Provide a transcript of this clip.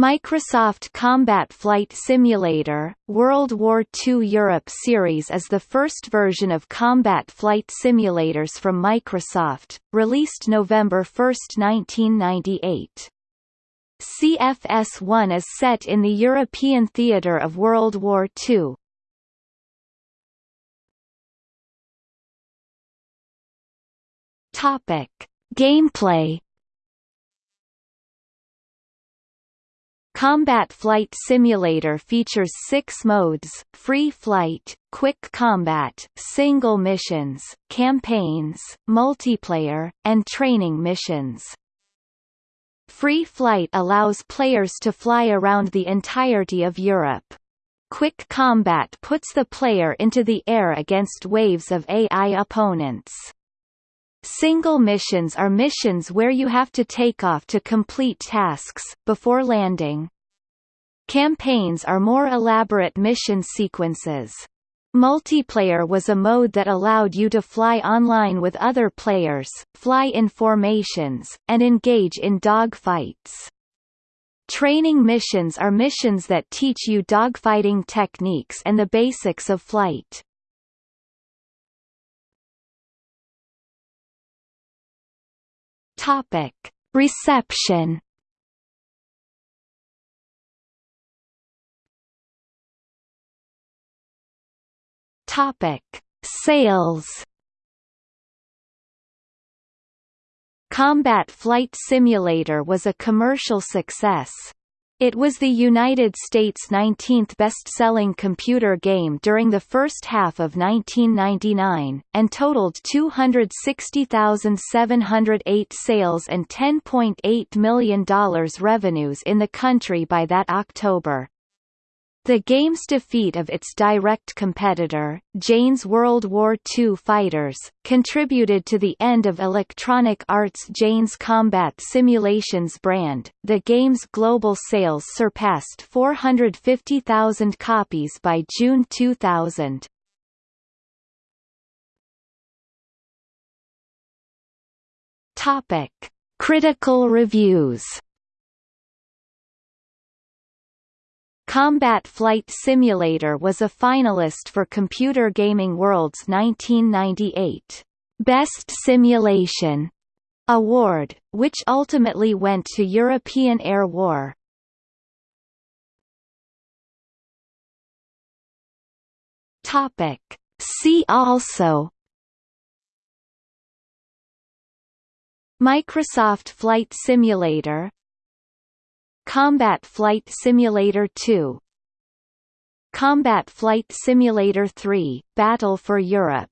Microsoft Combat Flight Simulator, World War II Europe series is the first version of combat flight simulators from Microsoft, released November 1, 1998. CFS-1 is set in the European theatre of World War II. Gameplay Combat Flight Simulator features six modes, Free Flight, Quick Combat, Single Missions, Campaigns, Multiplayer, and Training Missions. Free Flight allows players to fly around the entirety of Europe. Quick Combat puts the player into the air against waves of AI opponents. Single missions are missions where you have to take off to complete tasks, before landing. Campaigns are more elaborate mission sequences. Multiplayer was a mode that allowed you to fly online with other players, fly in formations, and engage in dogfights. Training missions are missions that teach you dogfighting techniques and the basics of flight. Topic: Reception. Topic: Sales. Combat Flight Simulator was a commercial success. It was the United States' 19th best-selling computer game during the first half of 1999, and totaled 260,708 sales and $10.8 million revenues in the country by that October. The game's defeat of its direct competitor, Jane's World War II fighters, contributed to the end of Electronic Arts' Jane's Combat Simulations brand. The game's global sales surpassed 450,000 copies by June 2000. Topic: Critical reviews. Combat Flight Simulator was a finalist for Computer Gaming World's 1998 Best Simulation award, which ultimately went to European Air War. Topic. See also Microsoft Flight Simulator Combat Flight Simulator 2 Combat Flight Simulator 3 – Battle for Europe